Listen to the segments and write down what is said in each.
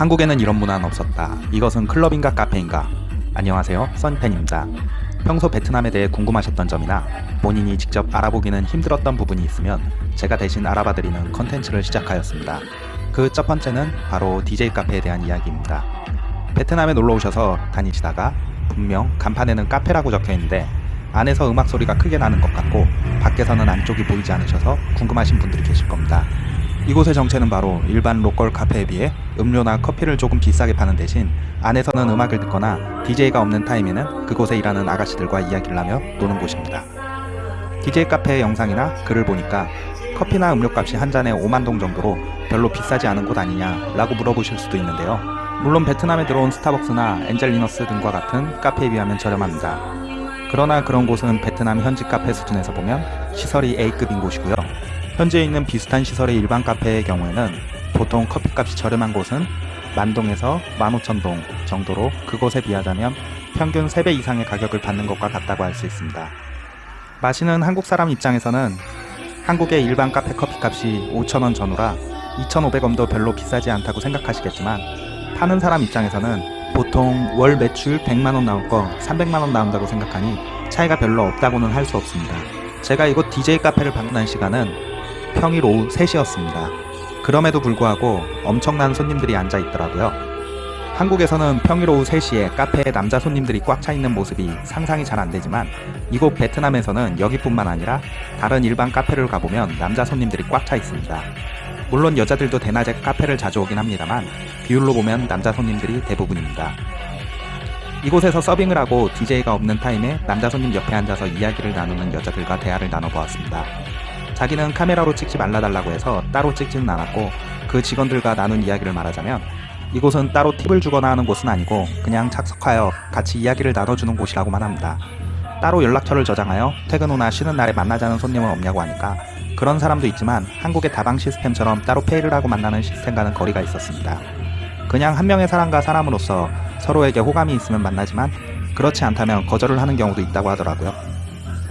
한국에는 이런 문화는 없었다. 이것은 클럽인가 카페인가? 안녕하세요. 선팬입니다. 평소 베트남에 대해 궁금하셨던 점이나 본인이 직접 알아보기는 힘들었던 부분이 있으면 제가 대신 알아봐드리는 컨텐츠를 시작하였습니다. 그 첫 번째는 바로 DJ 카페에 대한 이야기입니다. 베트남에 놀러 오셔서 다니시다가 분명 간판에는 카페라고 적혀 있는데 안에서 음악 소리가 크게 나는 것 같고 밖에서는 안쪽이 보이지 않으셔서 궁금하신 분들이 계실 겁니다. 이곳의 정체는 바로 일반 local 카페에 비해 음료나 커피를 조금 비싸게 파는 대신 안에서는 음악을 듣거나 DJ가 없는 타임에는 그곳에 일하는 아가씨들과 이야기를 하며 노는 곳입니다. DJ 카페의 영상이나 글을 보니까 커피나 음료값이 한 잔에 5만 동 정도로 별로 비싸지 않은 곳 아니냐 라고 물어보실 수도 있는데요. 물론 베트남에 들어온 스타벅스나 엔젤리너스 등과 같은 카페에 비하면 저렴합니다. 그러나 그런 곳은 베트남 현지 카페 수준에서 보면 시설이 A급인 곳이고요. 현재 있는 비슷한 시설의 일반 카페의 경우에는 보통 커피값이 저렴한 곳은 만동에서 15,000동 정도로 그곳에 비하자면 평균 3배 이상의 가격을 받는 것과 같다고 할 수 있습니다. 마시는 한국 사람 입장에서는 한국의 일반 카페 커피값이 5,000원 전후라 2,500원도 별로 비싸지 않다고 생각하시겠지만 파는 사람 입장에서는 보통 월 매출 100만원 나올 거 300만원 나온다고 생각하니 차이가 별로 없다고는 할 수 없습니다. 제가 이곳 DJ 카페를 방문한 시간은 평일 오후 3시였습니다. 그럼에도 불구하고 엄청난 손님들이 앉아 있더라고요. 한국에서는 평일 오후 3시에 카페에 남자 손님들이 꽉 차 있는 모습이 상상이 잘 안 되지만 이곳 베트남에서는 여기뿐만 아니라 다른 일반 카페를 가보면 남자 손님들이 꽉 차 있습니다. 물론 여자들도 대낮에 카페를 자주 오긴 합니다만 비율로 보면 남자 손님들이 대부분입니다. 이곳에서 서빙을 하고 DJ가 없는 타임에 남자 손님 옆에 앉아서 이야기를 나누는 여자들과 대화를 나눠보았습니다. 자기는 카메라로 찍지 말라달라고 해서 따로 찍지는 않았고 그 직원들과 나눈 이야기를 말하자면 이곳은 따로 팁을 주거나 하는 곳은 아니고 그냥 착석하여 같이 이야기를 나눠주는 곳이라고만 합니다. 따로 연락처를 저장하여 퇴근 후나 쉬는 날에 만나자는 손님은 없냐고 하니까 그런 사람도 있지만 한국의 다방 시스템처럼 따로 페이를 하고 만나는 시스템과는 거리가 있었습니다. 그냥 한 명의 사람과 사람으로서 서로에게 호감이 있으면 만나지만 그렇지 않다면 거절을 하는 경우도 있다고 하더라고요.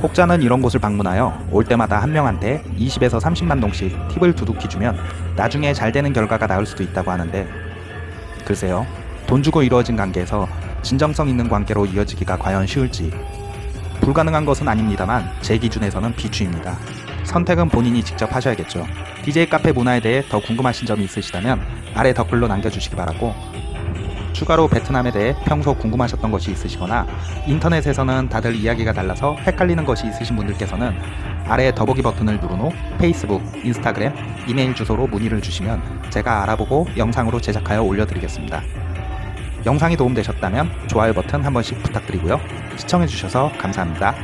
혹자는 이런 곳을 방문하여 올 때마다 한 명한테 20에서 30만 동씩 팁을 두둑히 주면 나중에 잘 되는 결과가 나올 수도 있다고 하는데 글쎄요 돈 주고 이루어진 관계에서 진정성 있는 관계로 이어지기가 과연 쉬울지 불가능한 것은 아닙니다만 제 기준에서는 비추입니다. 선택은 본인이 직접 하셔야겠죠. DJ 카페 문화에 대해 더 궁금하신 점이 있으시다면 아래 댓글로 남겨주시기 바라고 추가로 베트남에 대해 평소 궁금하셨던 것이 있으시거나 인터넷에서는 다들 이야기가 달라서 헷갈리는 것이 있으신 분들께서는 아래 더보기 버튼을 누른 후 페이스북, 인스타그램, 이메일 주소로 문의를 주시면 제가 알아보고 영상으로 제작하여 올려드리겠습니다. 영상이 도움되셨다면 좋아요 버튼 한 번씩 부탁드리고요. 시청해주셔서 감사합니다.